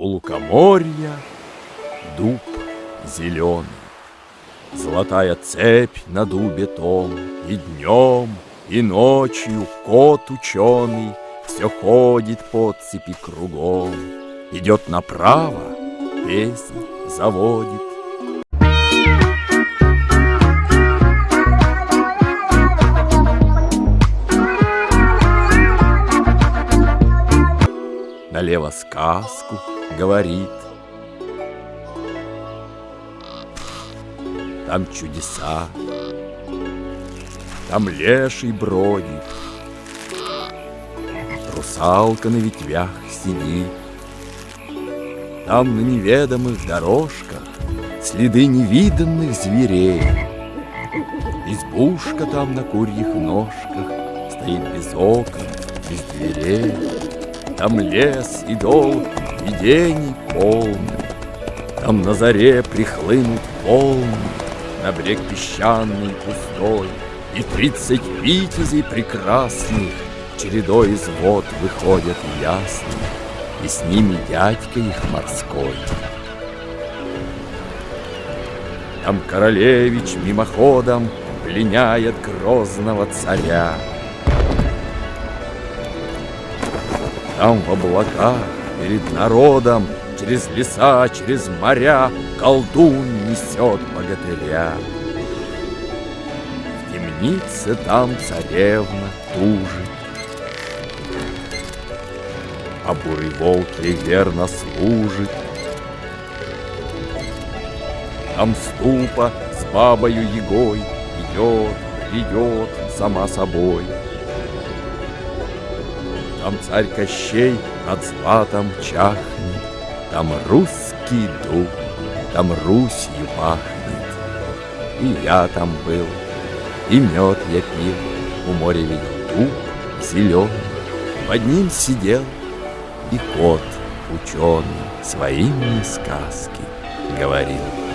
У лукоморья дуб зеленый, Золотая цепь на дубе том, И днем, и ночью кот ученый Все ходит по цепи кругом, Идет направо, песнь заводит, налево сказку говорит. Там чудеса, там леший бродит, Русалка на ветвях сидит. Там на неведомых дорожках Следы невиданных зверей. Избушка там на курьих ножках Стоит без окон, без дверей. Там лес и долг видений полный, Там на заре прихлынут волны, На брег песчаный пустой, И тридцать витязей прекрасных Чередой из вод выходят ясных, И с ними дядька их морской. Там королевич мимоходом Пленяет грозного царя, Там в облаках перед народом Через леса, через моря Колдун несет богатыря. В темнице там царевна тужит, А бурый волк ей верно служит. Там ступа с бабою егой Идет, идет сама собой — там царь Кощей над златом чахнет, Там русский дух, там Русью пахнет. И я там был, и мед я пил, У моря видел дуб зеленый, Под ним сидел и кот ученый Свои мне сказки говорил.